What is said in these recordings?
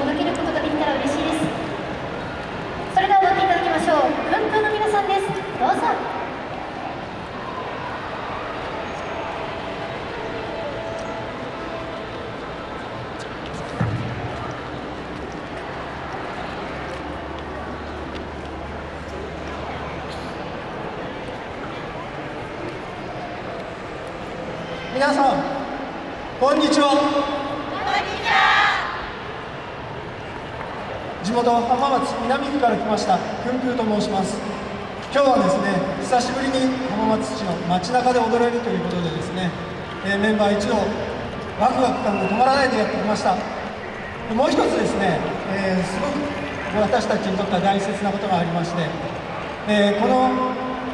届けることができたら嬉しいです。それでは踊っていただきましょう。ふんふんの皆さんです。どうぞ。皆さんこんにちは地元浜松南区から来ましたくんぷうと申します。今日はですね久しぶりに浜松市の街中で踊れるということでですね、えー、メンバー一同ワクワク感が止まらないでやってきました。もう一つですね、えー、すごく私たちにとっては大切なことがありまして、えー、この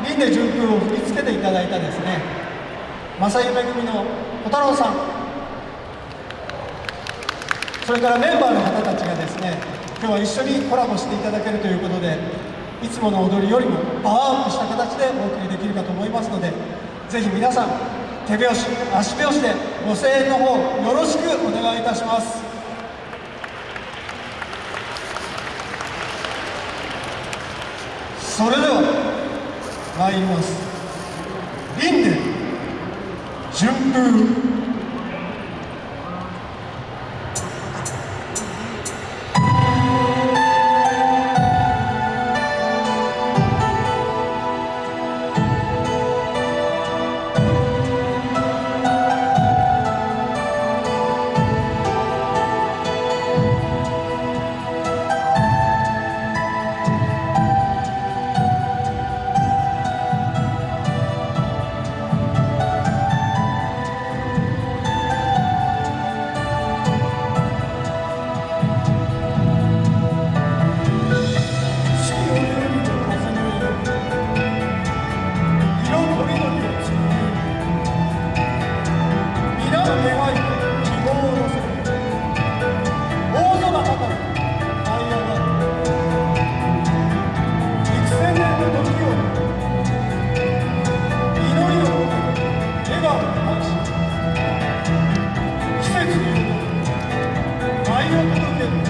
輪廻順風を振り付けていただいたですね正夢組の小太郎さん。それからメンバーの方たちがですね日は一緒にコラボしていただけるということでいつもの踊りよりもパワーアップした形でお送りできるかと思いますのでぜひ皆さん手拍子足拍子でご声援の方よろしくお願いいたします。それでは参ります。リンデ順風。Ay,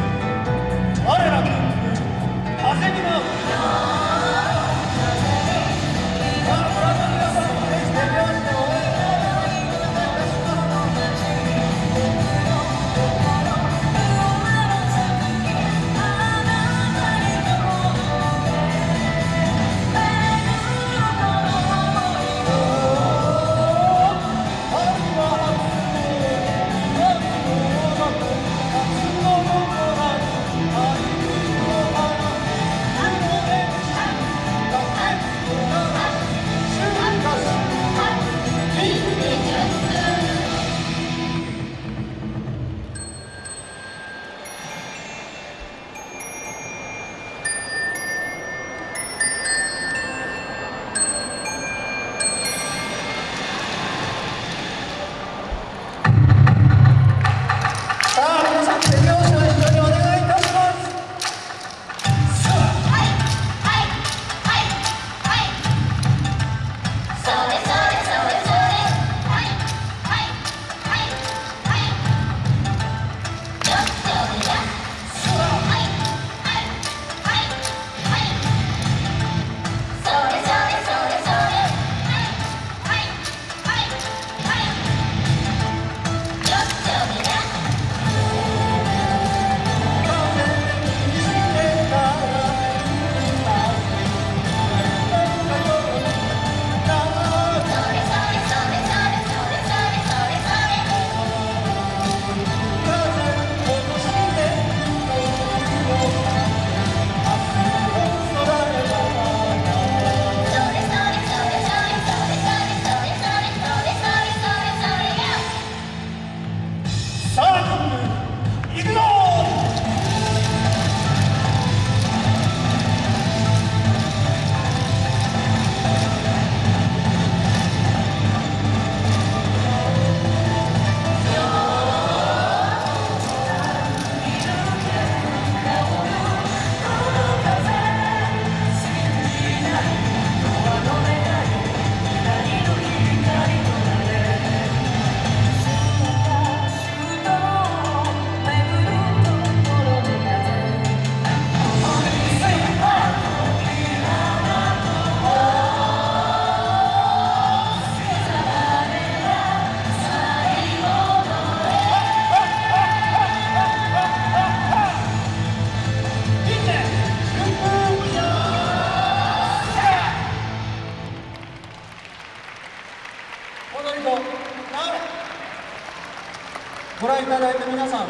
ご覧いただいた皆さん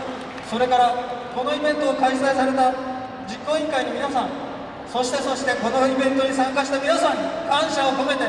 それからこのイベントを開催された実行委員会の皆さんそしてそしてこのイベントに参加した皆さんに感謝を込めて